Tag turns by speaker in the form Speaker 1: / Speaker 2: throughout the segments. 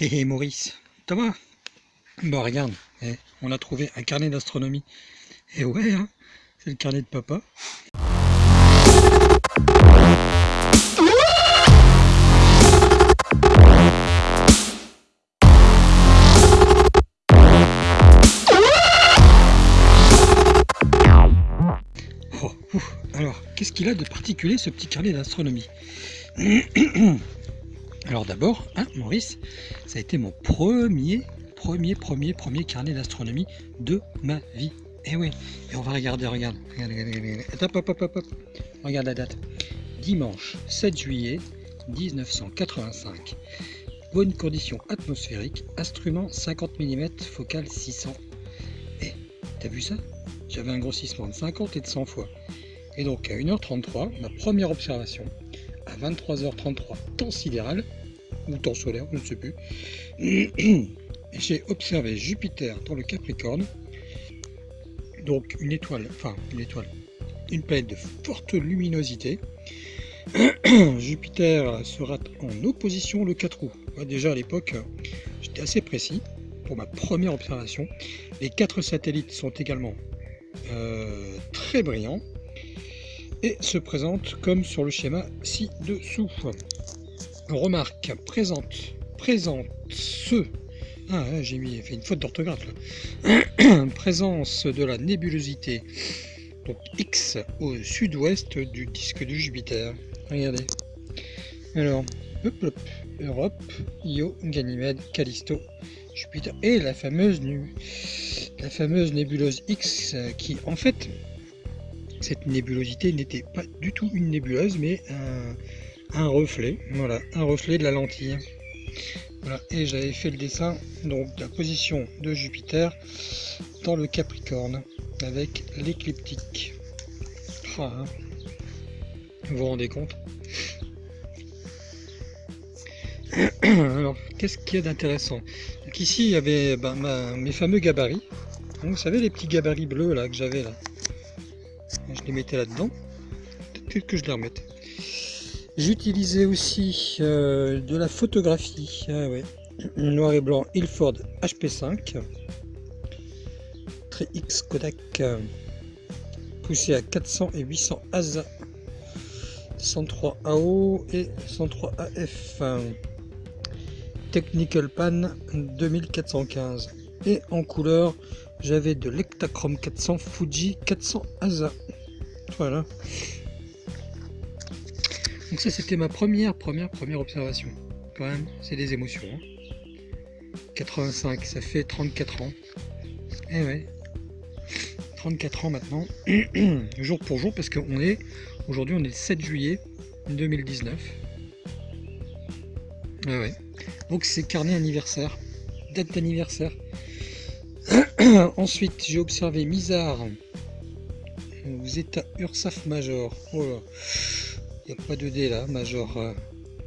Speaker 1: Hé hé Maurice, Thomas. Bah regarde, eh, on a trouvé un carnet d'astronomie. Et eh ouais, hein, c'est le carnet de papa. Oh, alors, qu'est-ce qu'il a de particulier ce petit carnet d'astronomie? Alors d'abord, hein, Maurice, ça a été mon premier, premier, premier, premier carnet d'astronomie de ma vie. Et eh oui, et on va regarder, regarde, regarde, regarde, hop, hop, hop, hop, regarde la date. Dimanche 7 juillet 1985. Bonne condition atmosphérique, instrument 50 mm, focale 600. Et, t'as vu ça? J'avais un grossissement de 50 et de 100 fois. Et donc à 1h33, ma première observation, à 23h33 temps sidéral, ou temps solaire, je ne sais plus, j'ai observé Jupiter dans le Capricorne, donc une étoile, enfin une étoile, une planète de forte luminosité. Jupiter sera en opposition le 4 août. déjà à l'époque, j'étais assez précis pour ma première observation. Les quatre satellites sont également euh, très brillants et se présente comme sur le schéma ci-dessous. Remarque, présente, présente ce, ah j'ai mis fait une faute d'orthographe présence de la nébulosité, donc X au sud-ouest du disque de Jupiter. Regardez. Alors, Europe, Io, Ganymède, Callisto, Jupiter et la fameuse, la fameuse nébuleuse X qui en fait cette nébulosité n'était pas du tout une nébuleuse, mais un, reflet, voilà, un reflet de la lentille. Voilà, et j'avais fait le dessin donc de la position de Jupiter dans le Capricorne avec l'écliptique. Hein. Vous vous rendez compte? Alors, qu'est-ce qu'il y a d'intéressant? Ici, il y avait ben, mes fameux gabarits. vous savez les petits gabarits bleus là que j'avais là? Les mettais là-dedans. Peut-être que je les remette. J'utilisais aussi euh, de la photographie, ah noir et blanc Ilford HP5, très X Kodak, poussé à 400 et 800 ASA, 103 AO et 103 AF, Technical Pan 2415 et en couleur j'avais de l'Ectachrome 400 Fuji 400 ASA. Voilà. Donc ça c'était ma première, première, première observation. Quand même, c'est des émotions. 85, hein. ça fait 34 ans. Eh ouais. 34 ans maintenant, jour pour jour, parce qu'on est, aujourd'hui on est le 7 juillet 2019. Ah ouais. Donc c'est carnet anniversaire, date d'anniversaire. Ensuite, j'ai observé Mizar aux états URSAF Major. Oh là, il n'y a pas de D là, Major.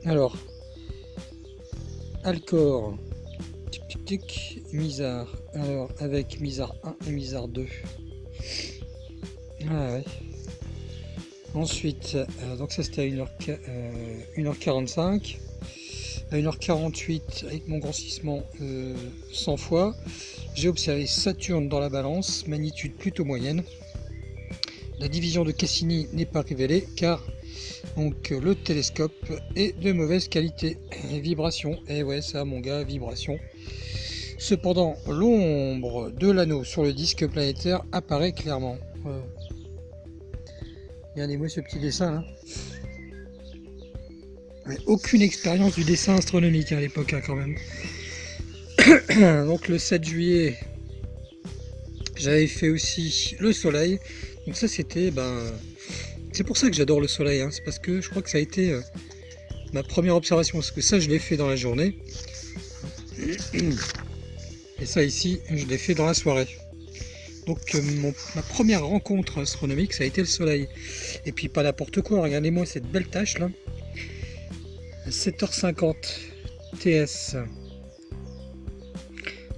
Speaker 1: Alors, Alcor, tic tic tic, Mizar. Alors, avec Mizar 1 et Mizar 2. Ah ouais. Ensuite, euh, donc ça c'était à 1h, 1h45. Euh, à 1h48, avec mon grossissement 100 euh, fois. J'ai observé Saturne dans la balance, magnitude plutôt moyenne. La division de Cassini n'est pas révélée car donc, le télescope est de mauvaise qualité. Vibration, et eh ouais ça mon gars, vibration. Cependant, l'ombre de l'anneau sur le disque planétaire apparaît clairement. Regardez-moi ce petit dessin là. aucune expérience du dessin astronomique à l'époque hein, quand même. donc le 7 juillet, j'avais fait aussi le soleil. Donc ça c'était, ben, c'est pour ça que j'adore le soleil. Hein. C'est parce que je crois que ça a été euh, ma première observation. Parce que ça je l'ai fait dans la journée. Et ça ici, je l'ai fait dans la soirée. Donc euh, ma première rencontre astronomique, ça a été le soleil. Et puis pas n'importe quoi, regardez-moi cette belle tâche là. 7h50 TS.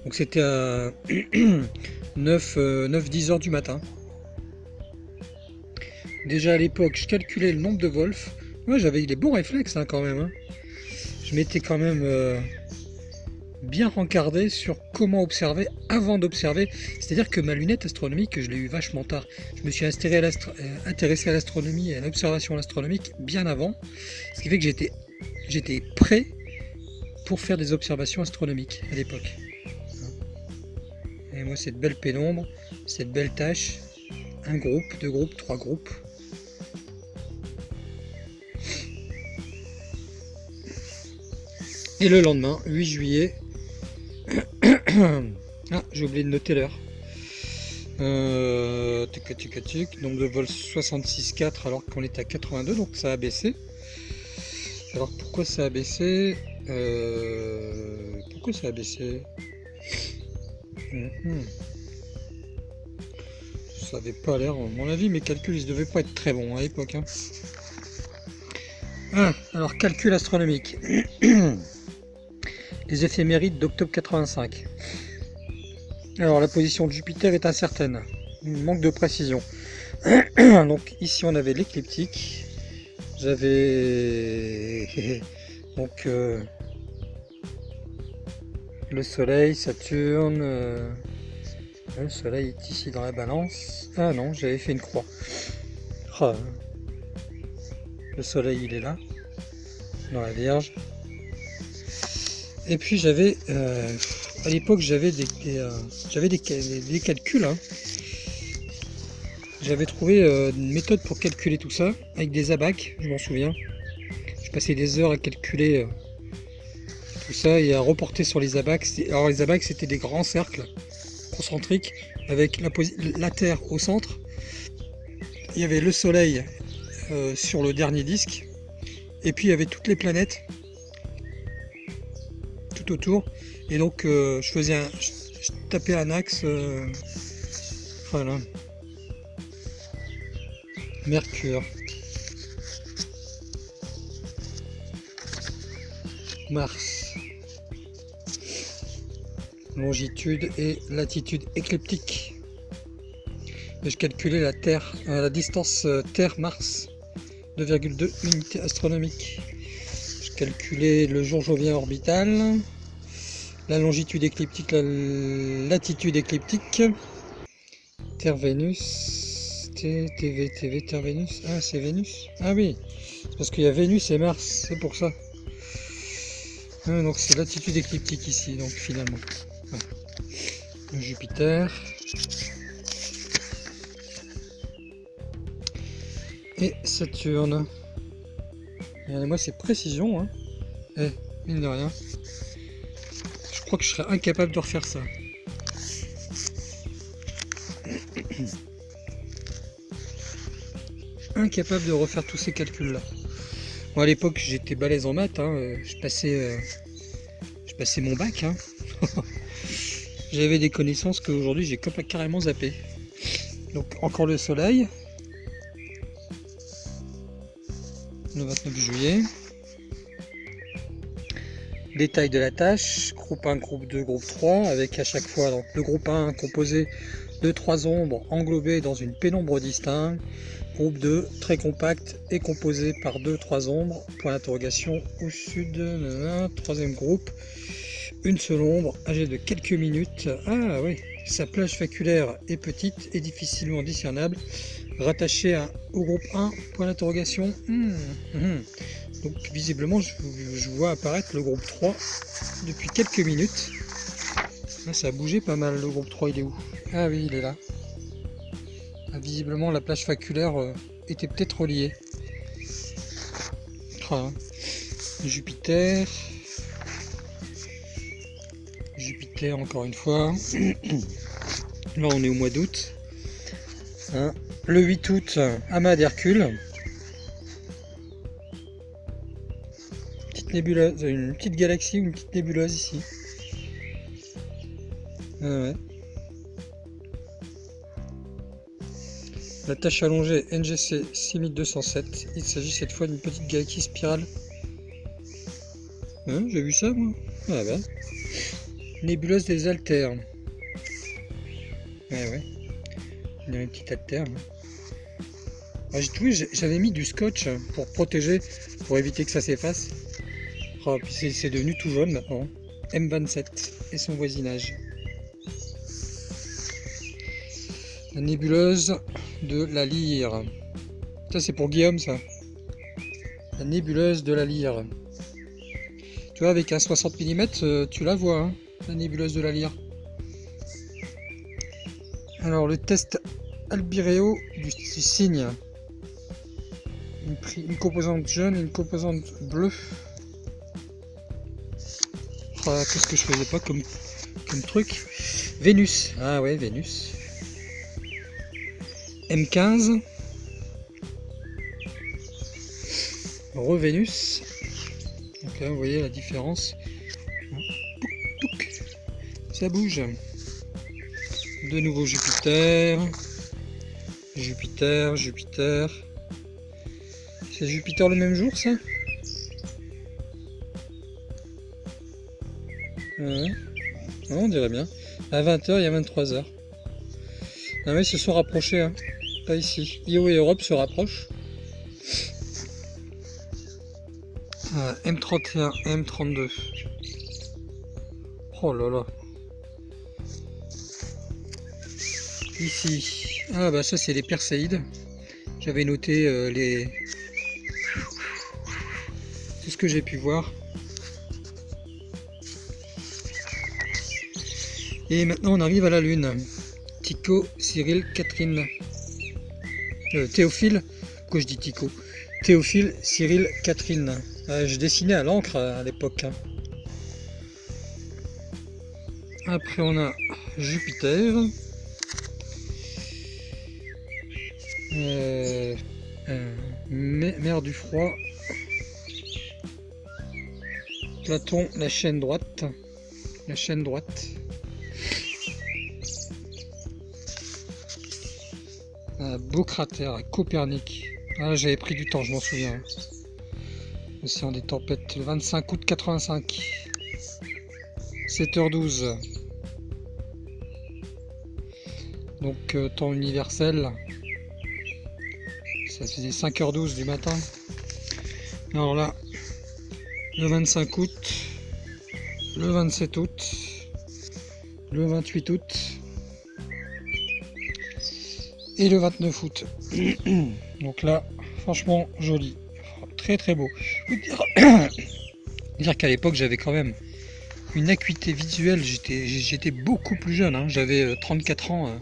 Speaker 1: Donc c'était à 9, 9-10 heures du matin. Déjà à l'époque, je calculais le nombre de Wolf. Moi j'avais des bons réflexes hein, quand même. Hein. Je mettais quand même bien rencardé sur comment observer avant d'observer. C'est-à-dire que ma lunette astronomique, je l'ai eu vachement tard. Je me suis euh, intéressé à l'astronomie et à l'observation astronomique bien avant. Ce qui fait que j'étais prêt pour faire des observations astronomiques à l'époque. Et moi, cette belle pénombre, cette belle tâche, un groupe, deux groupes, trois groupes. Et le lendemain, 8 juillet, ah, j'ai oublié de noter l'heure. Euh, donc de vol 66,4 alors qu'on était à 82, donc ça a baissé. Alors pourquoi ça a baissé? Euh, Pourquoi ça a baissé? Mhm. Ça n'avait pas l'air, à mon avis, mes calculs ils devaient pas être très bons à l'époque. Hein. Ah, alors calcul astronomique. Les éphémérides d'octobre 85. Alors la position de Jupiter est incertaine, manque de précision. Donc ici on avait l'écliptique, j'avais donc euh, le Soleil, Saturne, euh, le Soleil est ici dans la balance. Ah non, j'avais fait une croix. Ah. le Soleil il est là, dans la Vierge. Et puis j'avais, euh, à l'époque j'avais des, euh, j'avais des, calculs. Hein. J'avais trouvé euh, une méthode pour calculer tout ça avec des abacs, je m'en souviens. Je passais des heures à calculer tout ça et à reporter sur les abacs. Alors les abacs c'était des grands cercles concentriques avec la, la, Terre au centre. Il y avait le Soleil sur le dernier disque et puis il y avait toutes les planètes autour. Et donc euh, je faisais un, je, tapais un axe. Euh, voilà. Mercure. Mars. Longitude et latitude écliptique. Et je calculais la Terre, euh, la distance Terre-Mars, 2,2 unités astronomiques. Je calculais le jour jovien orbital, la longitude écliptique, la latitude écliptique, Terre Vénus, TV, TV, Terre Vénus, ah c'est Vénus, ah oui, parce qu'il y a Vénus et Mars, c'est pour ça. Ah, donc c'est latitude écliptique ici, donc finalement. Jupiter. Et Saturne. Regardez-moi ces précisions. Hein. Eh, mine de rien crois que je serais incapable de refaire ça. incapable de refaire tous ces calculs là. Moi à l'époque j'étais balèze en maths, hein, je, passais, euh, je passais mon bac. Hein. J'avais des connaissances qu'aujourd'hui j'ai carrément zappé. Donc encore le soleil. Le 29 juillet. Détail de la tâche, groupe 1, groupe 2, groupe 3, avec à chaque fois donc, le groupe 1 composé de trois ombres englobées dans une pénombre distincte, groupe 2 très compact et composé par deux trois ombres, point d'interrogation au sud, troisième groupe, une seule ombre âgée de quelques minutes, ah oui, sa plage faculaire est petite et difficilement discernable, rattachée au groupe 1, point d'interrogation, hmm, hmm. Donc visiblement je, vois apparaître le groupe 3 depuis quelques minutes. Là, ça a bougé pas mal le groupe 3 il est où? Ah oui il est là. Ah, visiblement la plage faculaire euh, était peut-être reliée. Ah, Jupiter. Jupiter encore une fois. Là on est au mois d'août. Hein. Le 8 août, amas d'Hercule. Nébuleuse, une petite galaxie une petite nébuleuse ici. La tâche allongée NGC 6207. Il s'agit cette fois d'une petite galaxie spirale. Hein, j'ai vu ça moi Ah bah. Nébuleuse des altères. Ouais ouais. Il y a une petite altère. J'avais mis du scotch pour protéger, pour éviter que ça s'efface. Oh, puis c'est devenu tout jaune maintenant. M27 et son voisinage. La nébuleuse de la lyre. Ça c'est pour Guillaume ça. La nébuleuse de la lyre. Tu vois avec un 60 mm euh, tu la vois, hein, la nébuleuse de la lyre. Alors le test albireo du, cygne. Une, composante jaune une composante bleue. Qu'est-ce que je faisais pas comme, comme truc Vénus. Ah ouais, Vénus. M15. Re-Vénus. Donc là, vous voyez la différence. Ça bouge de nouveau Jupiter, Jupiter, Jupiter. C'est Jupiter le même jour ça? Ouais. On dirait bien. À 20h, il y a 23h. Ah oui, ils se sont rapprochés. Hein. Pas ici. IO et Europe se rapprochent. M31, M32. Oh là là. Ici, ah bah ça c'est les Perséides. J'avais noté euh, les tout ce que j'ai pu voir. Et maintenant on arrive à la Lune. Tycho, Cyril, Catherine. Euh, Théophile, pourquoi je dis Tycho? Théophile, Cyril, Catherine. Euh, je dessinais à l'encre à l'époque. Après on a Jupiter. Euh, euh, mer du froid. Platon, la chaîne droite. La chaîne droite. Beau cratère, Copernic. Ah, j'avais pris du temps, je m'en souviens. Océan des tempêtes, le 25 août 85. 7h12. Donc, euh, temps universel, ça faisait 5h12 du matin. Alors là, le 25 août, le 27 août, le 28 août et le 29 août. Donc là, franchement, joli. Très très beau. dire qu'à l'époque, j'avais quand même une acuité visuelle. J'étais beaucoup plus jeune. Hein. J'avais 34 euh, ans.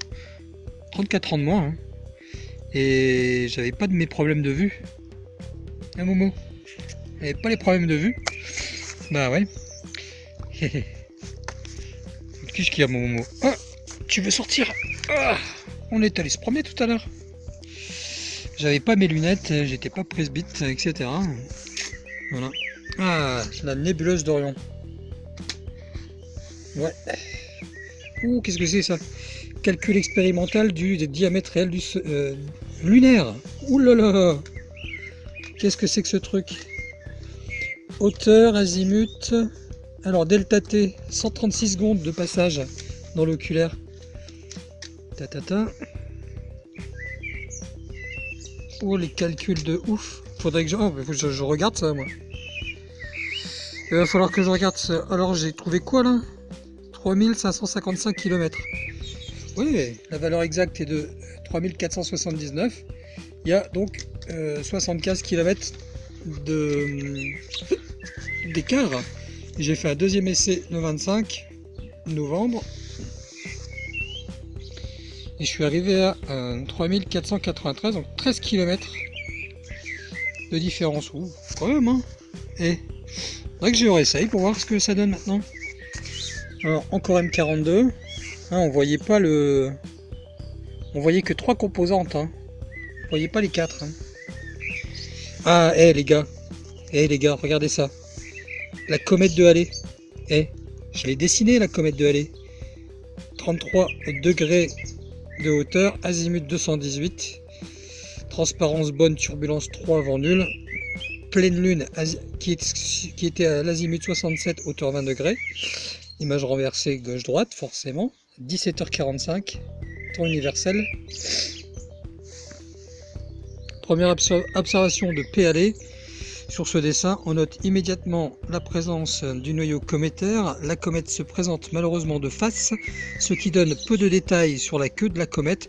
Speaker 1: 34 euh, ans de moins. Hein. Et j'avais pas de mes problèmes de vue. Un Momo? J'avais pas les problèmes de vue? Bah ouais. Qu'est-ce qu'il y a mon Momo? Ah, Tu veux sortir? Ah, On est allé se promener tout à l'heure. J'avais pas mes lunettes, j'étais pas presbyte, etc. Voilà. Ah, la nébuleuse d'Orion. Ouais. Ouh, qu'est-ce que c'est ça? Calcul expérimental du, diamètre réel du, euh, lunaire. Ouh là là Qu'est-ce que c'est que ce truc? Hauteur, azimut. Alors, delta T, 136 secondes de passage dans l'oculaire. Oh, les calculs de ouf. Faudrait que je, oh, je, je regarde ça, moi. Il va falloir que je regarde ça. Alors, j'ai trouvé quoi, là? 3555 km. Oui, la valeur exacte est de 3479. Il y a donc 75 euh, km d'écart. J'ai fait un deuxième essai le 25 novembre. Et je suis arrivé à 3493, donc 13 km de différence. Ouh, quand même, hein Et faudrait que je réessaye pour voir ce que ça donne maintenant. Alors, encore M42. Hein, on voyait pas le, on voyait que trois composantes. Hein. On voyait pas les quatre. Hein. Ah, hé les gars. Eh les gars, regardez ça. La comète de Halley. Eh, je l'ai dessiné la comète de Halley. 33 degrés de hauteur, azimut 218. Transparence bonne, turbulence 3, vent nul. Pleine lune qui, était à l'azimut 67, hauteur 20 degrés. Image renversée gauche-droite, forcément. 17h45 universel. Première observation de P Sur ce dessin, on note immédiatement la présence du noyau cométaire. La comète se présente malheureusement de face, ce qui donne peu de détails sur la queue de la comète.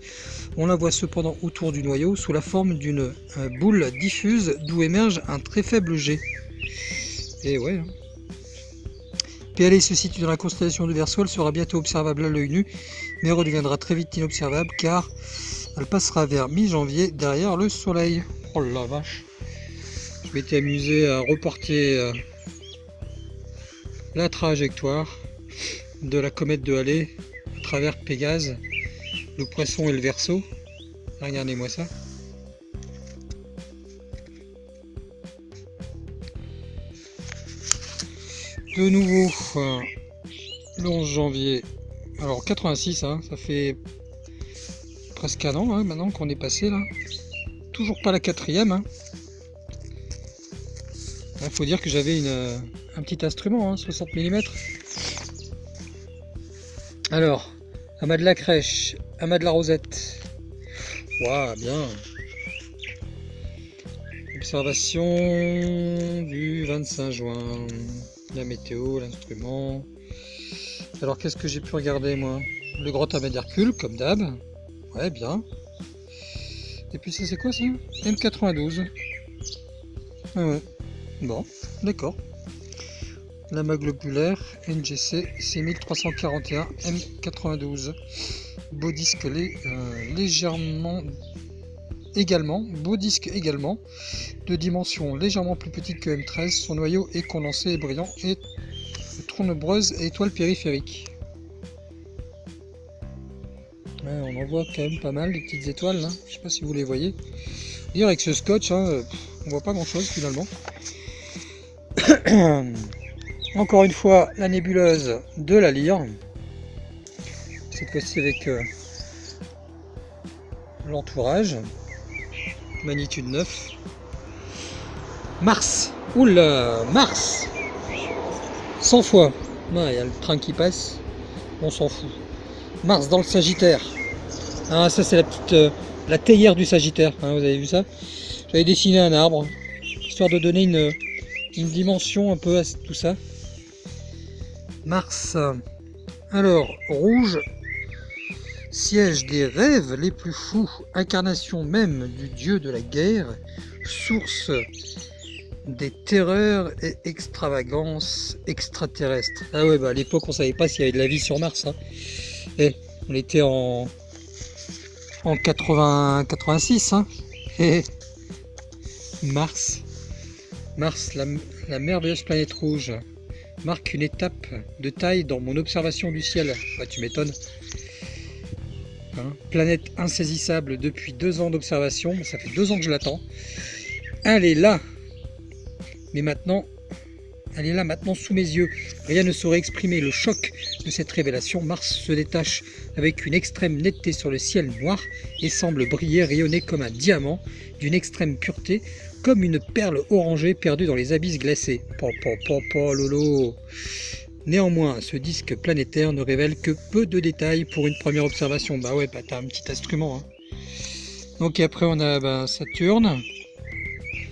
Speaker 1: On la voit cependant autour du noyau sous la forme d'une euh, boule diffuse d'où émerge un très faible jet. Et ouais. Hein. PLA se situe dans la constellation de Verseau, elle sera bientôt observable à l'œil nu, mais redeviendra très vite inobservable car elle passera vers mi-janvier derrière le soleil. Oh la vache Je m'étais amusé à reporter euh, la trajectoire de la comète de Halley à travers Pégase, le poisson et le verso. Regardez-moi ça. De nouveau, euh, le 11 janvier, alors 86, hein, ça fait presque un an hein, maintenant qu'on est passé là. Toujours pas la quatrième. Hein. Il faut dire que j'avais euh, un petit instrument, 60 hein, mm. Alors, amas de la crèche, amas de la rosette. Waouh, bien. Observation du 25 juin. La météo, l'instrument. Alors, qu'est-ce que j'ai pu regarder moi? Le grand amas d'Hercule, comme d'hab. Ouais, bien. Et puis ça c'est quoi ça? M92. Ah ouais. Bon, d'accord. Lama globulaire NGC 6341 M92. Beau disque euh, légèrement également, beau disque également, de dimension légèrement plus petite que M13, son noyau est condensé et brillant et tournebreuse et étoile périphérique on en voit quand même pas mal de petites étoiles là. Je sais pas si vous les voyez. Dire avec ce scotch, hein, on voit pas grand chose finalement. Encore une fois, la nébuleuse de la lyre. Cette fois-ci avec euh, l'entourage. Magnitude 9. Mars. Oula, Mars 100 fois. Il y a le train qui passe. On s'en fout. Mars dans le Sagittaire. Ah, ça c'est la petite euh, la théière du Sagittaire, hein, vous avez vu ça? J'avais dessiné un arbre, histoire de donner une, dimension un peu à tout ça. Mars. Alors, rouge, siège des rêves les plus fous, incarnation même du dieu de la guerre, source des terreurs et extravagances extraterrestres. Ah ouais, bah à l'époque on savait pas s'il y avait de la vie sur Mars. Hein. Et eh, on était en, en 80, 86. Hein. Et Mars, Mars, la, merveilleuse planète rouge, marque une étape de taille dans mon observation du ciel. Bah, tu m'étonnes. Hein, planète insaisissable depuis deux ans d'observation. Ça fait deux ans que je l'attends. Elle est là. Mais maintenant, elle est là maintenant sous mes yeux. Rien ne saurait exprimer le choc de cette révélation. Mars se détache avec une extrême netteté sur le ciel noir et semble briller, rayonner comme un diamant d'une extrême pureté, comme une perle orangée perdue dans les abysses glacés. Lolo. Néanmoins, ce disque planétaire ne révèle que peu de détails pour une première observation. Bah ouais, bah t'as un petit instrument. Hein. Donc après on a bah, Saturne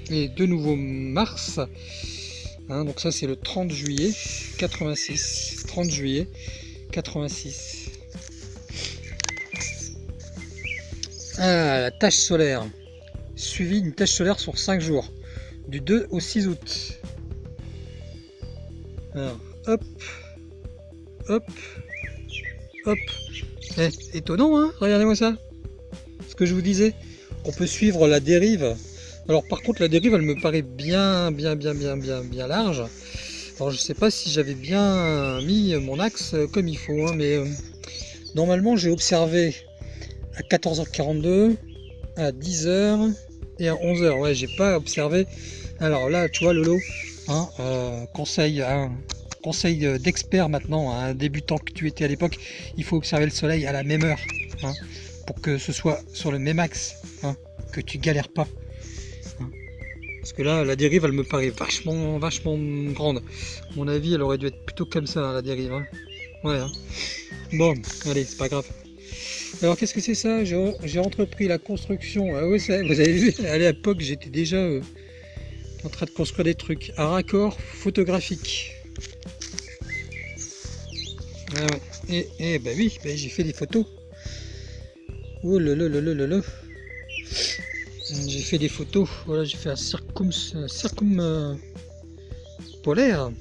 Speaker 1: et de nouveau Mars. Hein, donc ça c'est le 30 juillet 86. 30 juillet 86. Ah, la tâche solaire. Suivi une tâche solaire sur 5 jours. Du 2 au 6 août. Alors, hop, hop, hop. Eh, étonnant, hein Regardez-moi ça. Ce que je vous disais. On peut suivre la dérive alors par contre la dérive elle me paraît bien bien bien bien bien bien large. Alors je sais pas si j'avais bien mis mon axe comme il faut, hein, mais euh, normalement j'ai observé à 14h42, à 10h et à 11h. Ouais, j'ai pas observé. Alors là, tu vois Lolo, hein, euh, conseil, hein, conseil d'expert maintenant, un débutant que tu étais à l'époque, il faut observer le soleil à la même heure, pour que ce soit sur le même axe, que tu galères pas. Parce que là, la dérive, elle me paraît vachement, vachement grande. À mon avis, elle aurait dû être plutôt comme ça, la dérive. Hein. Ouais. Hein. Bon, allez, c'est pas grave. Alors, qu'est-ce que c'est ça J'ai entrepris la construction. Ah ouais, vous avez vu, à l'époque, j'étais déjà... Euh, en train de construire des trucs à raccord photographique. Ah. Et, et bah oui, bah j'ai fait des photos. Oh là là là là là. J'ai fait des photos. Voilà, j'ai fait un circum, circum euh, polaire.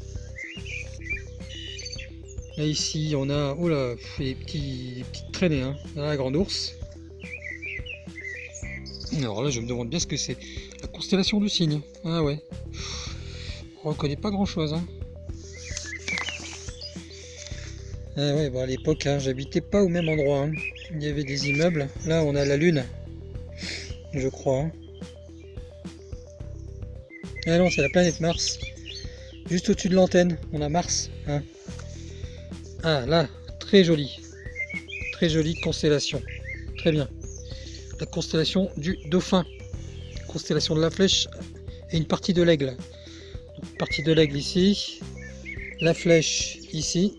Speaker 1: Là ici, on a oh là, des, petits, petites traînées, hein. la grande ours. Alors là, je me demande bien ce que c'est. La constellation du cygne. Ah ouais. On reconnaît pas grand chose. Hein. Ah ouais, bon, à l'époque, hein, j'habitais pas au même endroit. Hein. Il y avait des immeubles. Là, on a la lune, je crois. Hein. Ah non, c'est la planète Mars. Juste au-dessus de l'antenne, on a Mars. Hein. Ah là, très joli. Très jolie constellation. Très bien la constellation du dauphin, constellation de la flèche et une partie de l'aigle. Partie de l'aigle ici, la flèche ici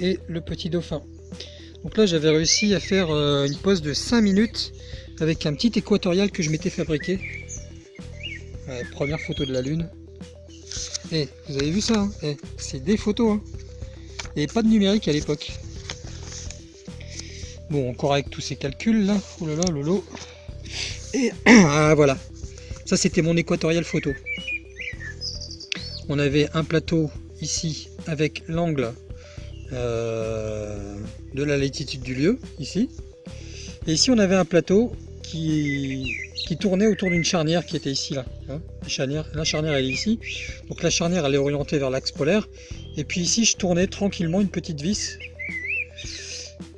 Speaker 1: et le petit dauphin. Donc là j'avais réussi à faire euh, une pause de 5 minutes avec un petit équatorial que je m'étais fabriqué. première photo de la lune. Eh, vous avez vu ça hein eh, C'est des photos. Hein et pas de numérique à l'époque. Bon, encore avec tous ces calculs là. Oh là lolo. Et ah, voilà. Ça, c'était mon équatorial photo. On avait un plateau ici avec l'angle euh, de la latitude du lieu, ici. Et ici, on avait un plateau qui, qui tournait autour d'une charnière qui était ici, là. Hein. la, charnière, la charnière, elle est ici. Donc la charnière, elle est orientée vers l'axe polaire. Et puis ici, je tournais tranquillement une petite vis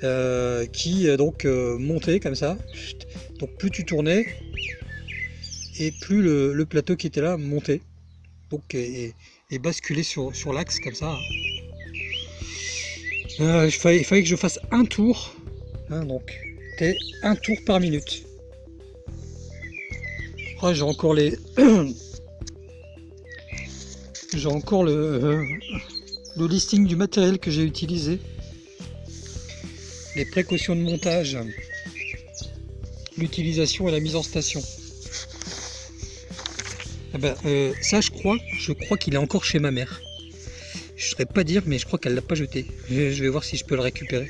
Speaker 1: euh, qui euh, donc euh, montait comme ça. Donc plus tu tournais et plus le, plateau qui était là montait. Donc et, basculait sur, sur l'axe comme ça. il, fallait, que je fasse un tour. Hein, donc un tour par minute. J'ai encore les j'ai encore le, le listing du matériel que j'ai utilisé les précautions de montage, l'utilisation et la mise en station. Ah ben, euh, ça je crois, je crois qu'il est encore chez ma mère. Je ne saurais pas dire, mais je crois qu'elle l'a pas jeté. Je vais voir si je peux le récupérer.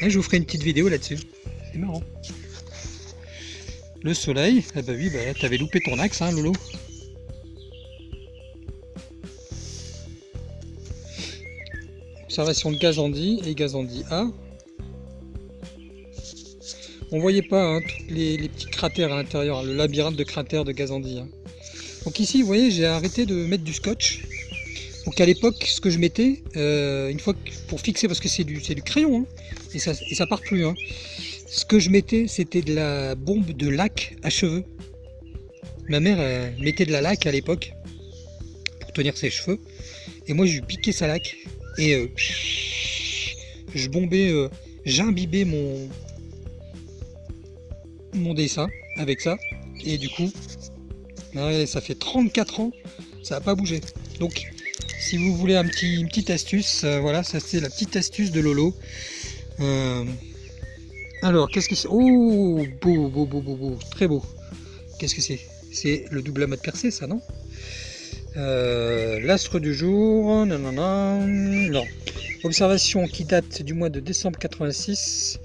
Speaker 1: Et je vous ferai une petite vidéo là-dessus. C'est marrant. Le soleil, ah bah oui, bah, t'avais loupé ton axe, hein, Lolo. Observation de Gazandi et Gazandi A. On voyait pas hein, les, petits cratères à l'intérieur, le labyrinthe de cratères de Gazandi. Hein. Donc ici, vous voyez, j'ai arrêté de mettre du scotch. Donc à l'époque, ce que je mettais, euh, une fois pour fixer, parce que c'est du, du crayon, hein, et, ça, et ça part plus. Ce que je mettais, c'était de la bombe de lac à cheveux. Ma mère mettait de la laque à l'époque pour tenir ses cheveux. Et moi, je lui piquais sa laque. Et euh, je bombais, euh, j'imbibais mon, mon dessin avec ça. Et du coup, ça fait 34 ans, ça n'a pas bougé. Donc, si vous voulez un petit, une petite astuce, euh, voilà, ça c'est la petite astuce de Lolo. Alors, qu'est-ce que c'est? Oh, beau, beau, beau, beau, beau, très beau. Qu'est-ce que c'est? C'est le double amas de percée, ça, non? Euh, L'astre du jour, non, non, non. Observation qui date du mois de décembre 86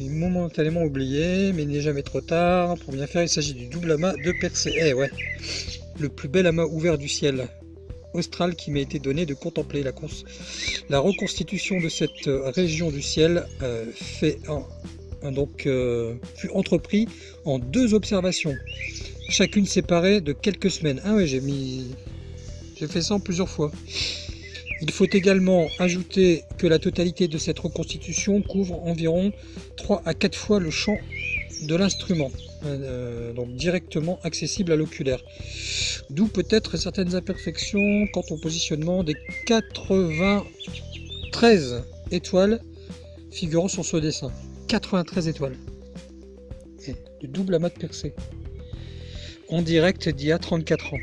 Speaker 1: momentanément oublié, mais il n'est jamais trop tard. Pour bien faire, il s'agit du double amas de Persée. Eh ouais, le plus bel amas ouvert du ciel austral qui m'a été donné de contempler. La, la reconstitution de cette euh, région du ciel euh, fait donc, euh, fut entrepris en deux observations, chacune séparée de quelques semaines. Ah ouais, j'ai mis... J'ai fait ça en plusieurs fois. Il faut également ajouter que la totalité de cette reconstitution couvre environ 3 à 4 fois le champ de l'instrument, euh, donc directement accessible à l'oculaire. D'où peut-être certaines imperfections quant au positionnement des 93 étoiles figurant sur ce dessin. 93 étoiles. Et du double amas de percée. En direct d'il y a 34 ans.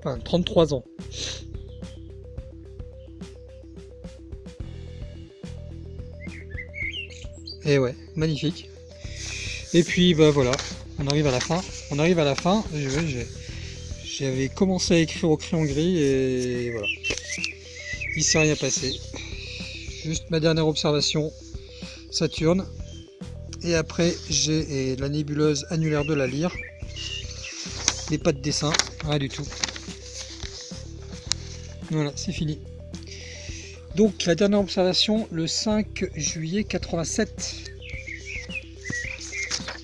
Speaker 1: Enfin, 33 ans. Et ouais, magnifique. Et puis bah voilà, on arrive à la fin. On arrive à la fin. J'avais commencé à écrire au crayon gris et voilà. Il s'est rien passé. Juste ma dernière observation, Saturne. Et après j'ai la nébuleuse annulaire de la lyre. Mais pas de dessin, rien du tout. Voilà, c'est fini. Donc la dernière observation, le 5 juillet 87.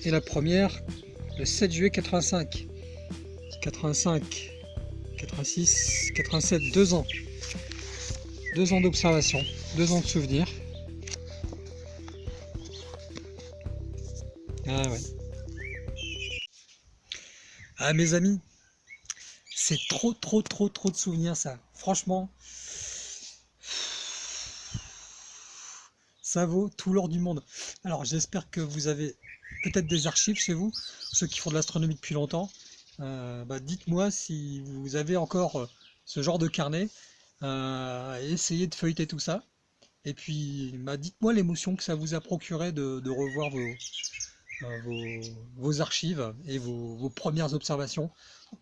Speaker 1: Et la première, le 7 juillet 85. 85, 86, 87, deux ans. Deux ans d'observation, deux ans de souvenirs. Ah ouais. Ah mes amis, c'est trop trop trop trop de souvenirs ça. Franchement, ça vaut tout l'or du monde. Alors j'espère que vous avez peut-être des archives chez vous, ceux qui font de l'astronomie depuis longtemps. Euh, bah, dites-moi si vous avez encore euh, ce genre de carnet, euh, essayez de feuilleter tout ça. Et puis bah, dites-moi l'émotion que ça vous a procuré de, revoir vos, archives et vos, premières observations.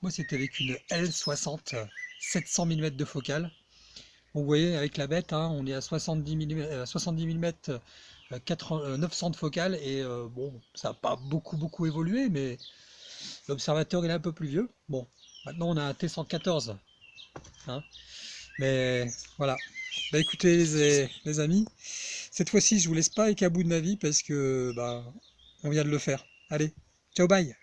Speaker 1: moi c'était avec une L60 700 mm de focale vous voyez, avec la bête, hein, on est à 70 mm, 70 mm 900 de focale, et euh, bon, ça n'a pas beaucoup beaucoup évolué, mais l'observateur est un peu plus vieux. Bon, maintenant on a un T114. Hein. mais voilà. Bah écoutez les, amis, cette fois-ci je vous laisse pas avec à de ma vie parce que bah on vient de le faire. Allez, ciao bye